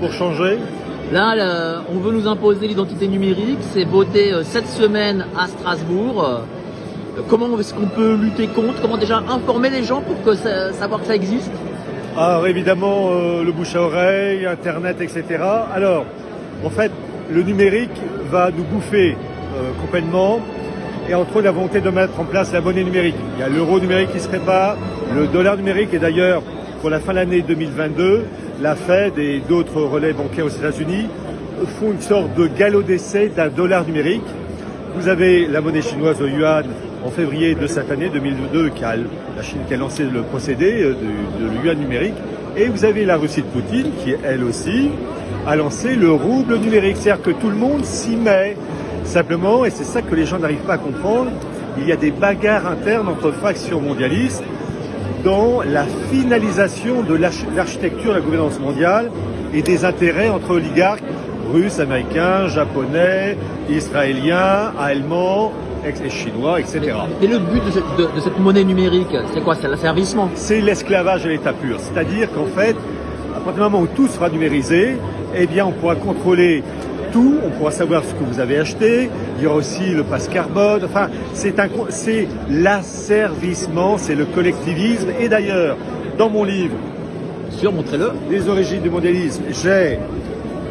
pour changer Là, là, on veut nous imposer l'identité numérique. C'est voté euh, cette semaine à Strasbourg. Euh, Comment est-ce qu'on peut lutter contre? Comment déjà informer les gens pour que ça- savoir que ça existe? Alors évidemment, euh, le bouche à oreille, Internet, etc. Alors, en fait, le numérique va nous bouffer complètement. Et entre autres, la volonté de mettre en place la monnaie numérique. Il y a l'euro numérique qui se prépare, le dollar numérique, et d'ailleurs, pour la fin de l'année 2022, la Fed et d'autres relais bancaires aux États-Unis font une sorte de galop d'essai d'un dollar numérique. Vous avez la monnaie chinoise, le yuan, en février de cette année 2022, qui a, la Chine qui a lancé le procédé euh, de, de yuan numérique. Et vous avez la Russie de Poutine, qui elle aussi a lancé le rouble numérique. C'est-à-dire que tout le monde s'y met. Simplement, et c'est ça que les gens n'arrivent pas à comprendre, il y a des bagarres internes entre factions mondialistes dans la finalisation de l'arch- l'architecture de la gouvernance mondiale et des intérêts entre oligarques russes, américains, japonais, israéliens, allemands, et chinois, etc. Et le but de cette, de- de cette monnaie numérique, c'est quoi? C'est l'asservissement. C'est l'esclavage à l'état pur. C'est-à-dire qu'en fait, à partir du moment où tout sera numérisé, eh bien, on pourra contrôler tout, on pourra savoir ce que vous avez acheté, il y aura aussi le passe carbone, enfin, c'est un, c'est l'asservissement, c'est le collectivisme. Et d'ailleurs, dans mon livre, Sûr, montrez-le. Les origines du mondialisme, j'ai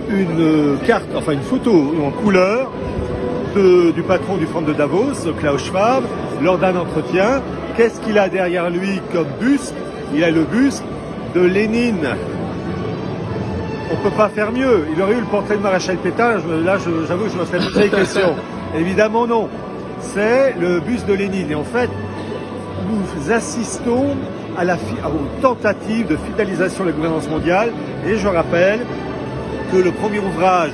une carte, enfin une photo en couleur de- du patron du Front de Davos, Klaus Schwab, lors d'un entretien. Qu'est-ce qu'il a derrière lui comme buste Il a le buste de Lénine. On peut pas faire mieux. Il aurait eu le portrait de Maréchal Pétain. je- là, j'avoue que je me serais posé des questions. Évidemment, non. C'est le buste de Lénine. Et en fait, nous assistons à la aux tentatives de finalisation de la gouvernance mondiale. Et je rappelle que le premier ouvrage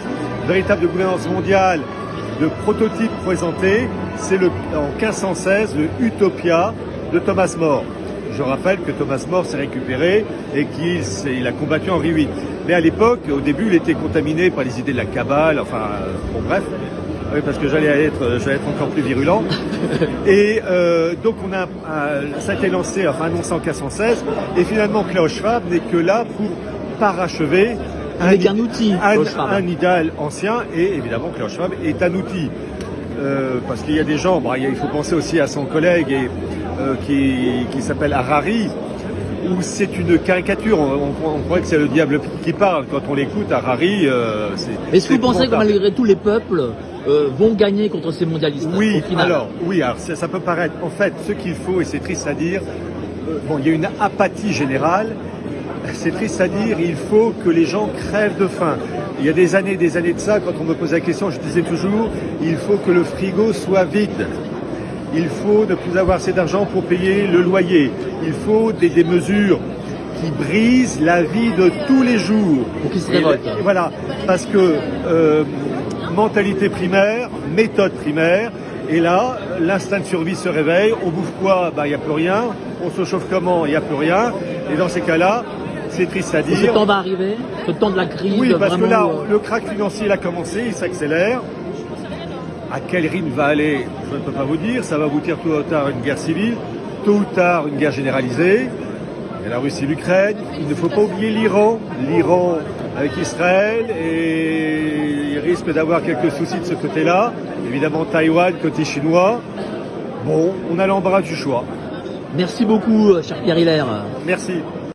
véritable de gouvernance mondiale, de prototype présenté, c'est le, en 1516 le Utopia de Thomas More. Je rappelle que Thomas More s'est récupéré et qu'il a combattu Henri VIII. Mais à l'époque, au début, il était contaminé par les idées de la cabale, enfin, euh, bon bref, parce que j'allais être, j'allais être encore plus virulent. Et euh, donc on a, un- ça a été lancé, enfin annoncé en 1516, et finalement Klaus Schwab n'est que là pour parachever Avec un outil, un, un idéal ancien, et évidemment Klaus Schwab est un outil. Euh, parce qu'il y a des gens, a- il faut penser aussi à son collègue et, euh, qui, qui s'appelle Harari, où c'est une caricature, on, on- on croit que c'est le diable qui parle, quand on l'écoute, Harari, euh, c'est... Est-ce que vous pensez que malgré tout, les peuples euh, vont gagner contre ces mondialistes Oui, au final alors, oui, alors ça, ça peut paraître. En fait, ce qu'il faut, et c'est triste à dire, euh, bon, il y a une apathie générale. C'est triste à dire, il faut que les gens crèvent de faim. Il y a des années, des années de ça, quand on me pose la question, je disais toujours, il faut que le frigo soit vide. Il faut ne plus avoir assez d'argent pour payer le loyer. Il faut des, des mesures qui brisent la vie de tous les jours. Pour qu'ils se révoltent. voilà, parce que euh, mentalité primaire, méthode primaire, et là, l'instinct de survie se réveille. On bouffe quoi? Bah, il n'y a plus rien. On se chauffe comment? Il n'y a plus rien. Et dans ces cas-là, c'est triste à Et ce dire. temps va arriver Ce temps de la crise Oui, parce que là, euh, le crack financier il a commencé, il s'accélère. À quel rythme va aller Je ne peux pas vous dire. Ça va aboutir tôt ou tard à une guerre civile, tôt ou tard une guerre généralisée. Il y a la Russie et l'Ukraine. Il ne faut pas oublier l'Iran. L'Iran avec Israël et il risque d'avoir quelques soucis de ce côté-là. Évidemment, Taïwan, côté chinois. Bon, on a l'embarras du choix. Merci beaucoup, cher Pierre Hilaire. Merci.